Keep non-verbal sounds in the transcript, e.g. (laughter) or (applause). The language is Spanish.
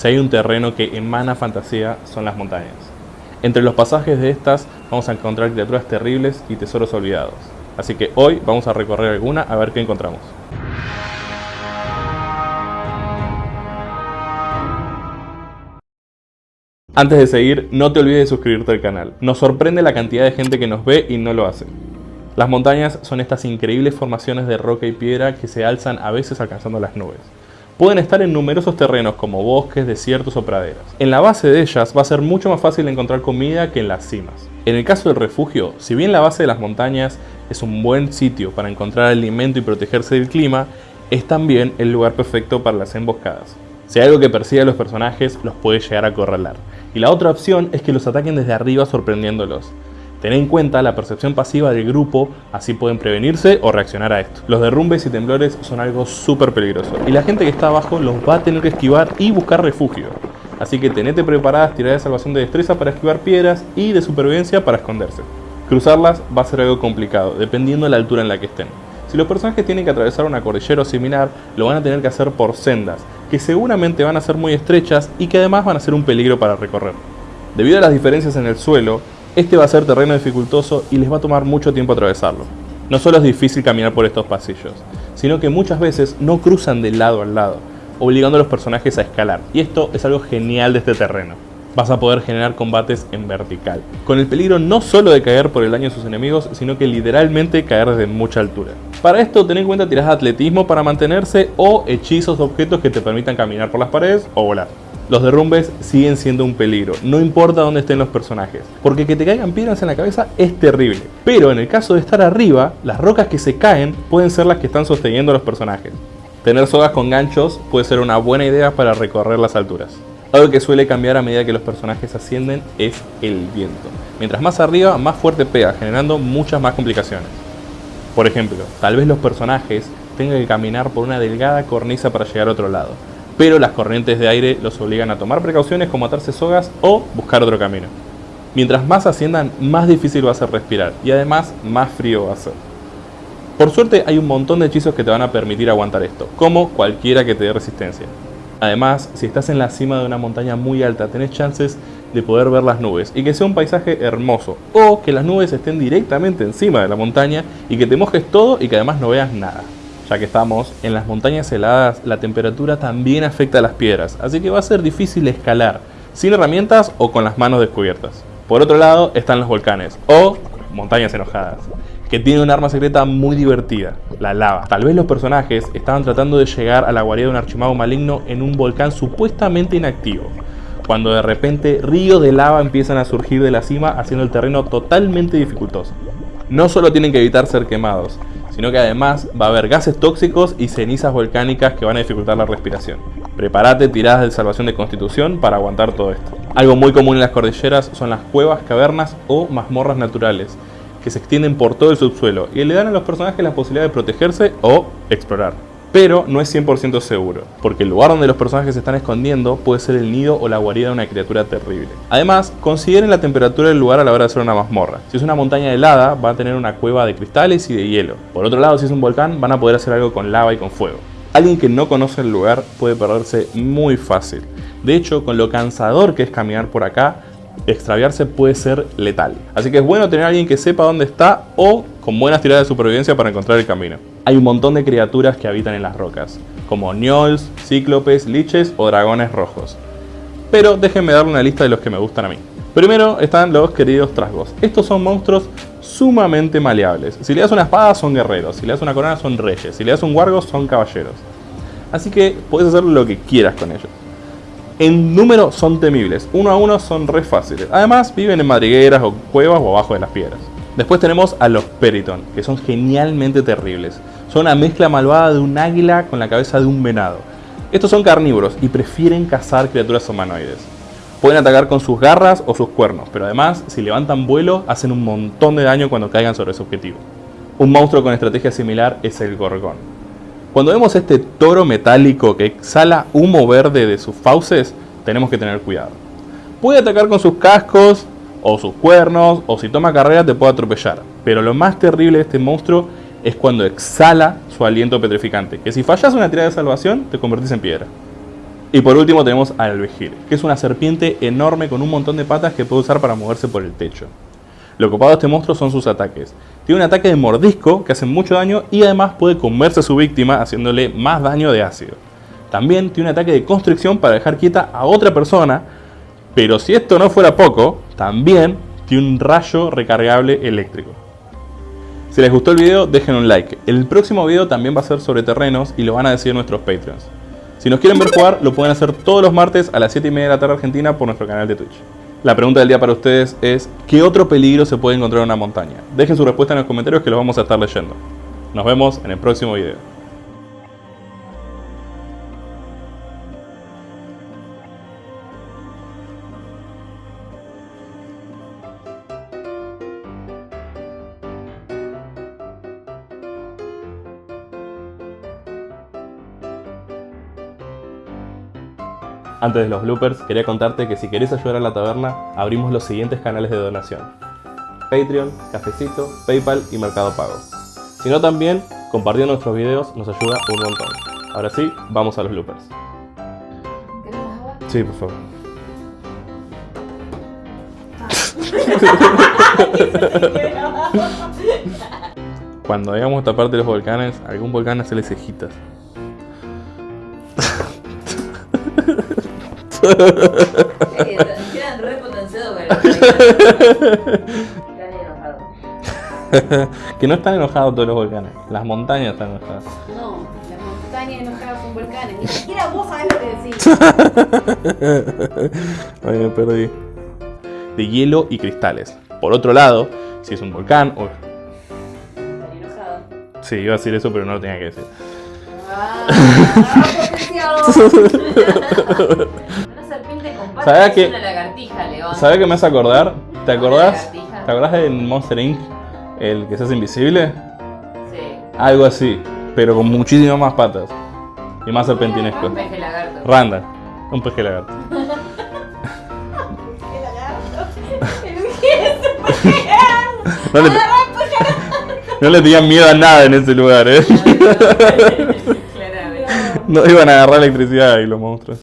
Si hay un terreno que emana fantasía, son las montañas. Entre los pasajes de estas vamos a encontrar criaturas terribles y tesoros olvidados. Así que hoy vamos a recorrer alguna a ver qué encontramos. Antes de seguir, no te olvides de suscribirte al canal. Nos sorprende la cantidad de gente que nos ve y no lo hace. Las montañas son estas increíbles formaciones de roca y piedra que se alzan a veces alcanzando las nubes. Pueden estar en numerosos terrenos como bosques, desiertos o praderas. En la base de ellas va a ser mucho más fácil encontrar comida que en las cimas. En el caso del refugio, si bien la base de las montañas es un buen sitio para encontrar alimento y protegerse del clima, es también el lugar perfecto para las emboscadas. Si hay algo que persigue a los personajes, los puede llegar a acorralar. Y la otra opción es que los ataquen desde arriba sorprendiéndolos. Ten en cuenta la percepción pasiva del grupo, así pueden prevenirse o reaccionar a esto. Los derrumbes y temblores son algo súper peligroso, y la gente que está abajo los va a tener que esquivar y buscar refugio. Así que tenete preparadas tiradas de salvación de destreza para esquivar piedras y de supervivencia para esconderse. Cruzarlas va a ser algo complicado, dependiendo de la altura en la que estén. Si los personajes tienen que atravesar una cordillera o similar, lo van a tener que hacer por sendas, que seguramente van a ser muy estrechas y que además van a ser un peligro para recorrer. Debido a las diferencias en el suelo, este va a ser terreno dificultoso y les va a tomar mucho tiempo atravesarlo. No solo es difícil caminar por estos pasillos, sino que muchas veces no cruzan de lado al lado, obligando a los personajes a escalar, y esto es algo genial de este terreno. Vas a poder generar combates en vertical, con el peligro no solo de caer por el daño de sus enemigos, sino que literalmente caer desde mucha altura. Para esto ten en cuenta tiradas de atletismo para mantenerse o hechizos de objetos que te permitan caminar por las paredes o volar. Los derrumbes siguen siendo un peligro, no importa dónde estén los personajes, porque que te caigan piedras en la cabeza es terrible. Pero en el caso de estar arriba, las rocas que se caen pueden ser las que están sosteniendo a los personajes. Tener sogas con ganchos puede ser una buena idea para recorrer las alturas. Algo que suele cambiar a medida que los personajes ascienden es el viento. Mientras más arriba, más fuerte pega, generando muchas más complicaciones. Por ejemplo, tal vez los personajes tengan que caminar por una delgada cornisa para llegar a otro lado, pero las corrientes de aire los obligan a tomar precauciones como atarse sogas o buscar otro camino. Mientras más asciendan, más difícil va a ser respirar y además más frío va a ser. Por suerte hay un montón de hechizos que te van a permitir aguantar esto, como cualquiera que te dé resistencia. Además, si estás en la cima de una montaña muy alta, tenés chances de poder ver las nubes y que sea un paisaje hermoso, o que las nubes estén directamente encima de la montaña y que te mojes todo y que además no veas nada. Ya que estamos en las montañas heladas, la temperatura también afecta a las piedras, así que va a ser difícil escalar, sin herramientas o con las manos descubiertas. Por otro lado están los volcanes, o montañas enojadas que tiene un arma secreta muy divertida, la lava. Tal vez los personajes estaban tratando de llegar a la guarida de un archimago maligno en un volcán supuestamente inactivo, cuando de repente ríos de lava empiezan a surgir de la cima haciendo el terreno totalmente dificultoso. No solo tienen que evitar ser quemados, sino que además va a haber gases tóxicos y cenizas volcánicas que van a dificultar la respiración. Prepárate tiradas de salvación de constitución para aguantar todo esto. Algo muy común en las cordilleras son las cuevas, cavernas o mazmorras naturales, que se extienden por todo el subsuelo y le dan a los personajes la posibilidad de protegerse o explorar. Pero no es 100% seguro, porque el lugar donde los personajes se están escondiendo puede ser el nido o la guarida de una criatura terrible. Además, consideren la temperatura del lugar a la hora de hacer una mazmorra. Si es una montaña helada, va a tener una cueva de cristales y de hielo. Por otro lado, si es un volcán, van a poder hacer algo con lava y con fuego. Alguien que no conoce el lugar puede perderse muy fácil. De hecho, con lo cansador que es caminar por acá, extraviarse puede ser letal. Así que es bueno tener a alguien que sepa dónde está o con buenas tiradas de supervivencia para encontrar el camino. Hay un montón de criaturas que habitan en las rocas, como gnolls, cíclopes, liches o dragones rojos. Pero déjenme darle una lista de los que me gustan a mí. Primero están los queridos trasgos. Estos son monstruos sumamente maleables. Si le das una espada son guerreros, si le das una corona son reyes, si le das un wargo son caballeros. Así que puedes hacer lo que quieras con ellos. En número son temibles, uno a uno son re fáciles. Además viven en madrigueras o cuevas o abajo de las piedras. Después tenemos a los Periton, que son genialmente terribles. Son una mezcla malvada de un águila con la cabeza de un venado. Estos son carnívoros y prefieren cazar criaturas humanoides. Pueden atacar con sus garras o sus cuernos, pero además, si levantan vuelo, hacen un montón de daño cuando caigan sobre su objetivo. Un monstruo con estrategia similar es el Gorgón. Cuando vemos este toro metálico que exhala humo verde de sus fauces, tenemos que tener cuidado. Puede atacar con sus cascos, o sus cuernos, o si toma carrera te puede atropellar. Pero lo más terrible de este monstruo es cuando exhala su aliento petrificante, que si fallas una tirada de salvación te convertís en piedra. Y por último tenemos al Alvejir, que es una serpiente enorme con un montón de patas que puede usar para moverse por el techo. Lo copado de este monstruo son sus ataques. Tiene un ataque de mordisco que hace mucho daño y además puede comerse a su víctima haciéndole más daño de ácido. También tiene un ataque de constricción para dejar quieta a otra persona, pero si esto no fuera poco, también tiene un rayo recargable eléctrico. Si les gustó el video, dejen un like. El próximo video también va a ser sobre terrenos y lo van a decir nuestros Patreons. Si nos quieren ver jugar, lo pueden hacer todos los martes a las 7 y media de la tarde argentina por nuestro canal de Twitch. La pregunta del día para ustedes es, ¿qué otro peligro se puede encontrar en una montaña? Dejen su respuesta en los comentarios que los vamos a estar leyendo. Nos vemos en el próximo video. Antes de los bloopers, quería contarte que si querés ayudar a la taberna, abrimos los siguientes canales de donación. Patreon, Cafecito, Paypal y Mercado Pago. Si no también, compartiendo nuestros videos nos ayuda un montón. Ahora sí, vamos a los bloopers. Sí, por favor. (laughs) Cuando llegamos a esta parte de los volcanes, algún volcán hace cejitas. Quedan re potenciados Están (laughs) enojados. que no están enojados todos los volcanes, las montañas están enojadas. No, las montañas enojadas con volcanes. Ni siquiera vos sabés lo que decís. (laughs) Ay, me perdí. De hielo y cristales. Por otro lado, si es un volcán o... Están enojados. Sí, iba a decir eso, pero no lo tenía que decir. Ah, (laughs) potenciado. Una serpiente con patas ¿Sabés es que-. ¿Sabes qué me hace acordar? ¿Te acordás? ¿Te acordás del Monster Inc? El que se hace invisible. Sí. Algo así, pero con muchísimas más patas. Y más serpentinesco. Un peje lagarto. Randa, un peje lagarto. (laughs) No le, no le tenían miedo a nada en ese lugar, eh. (laughs) No iban a agarrar electricidad ahí los monstruos.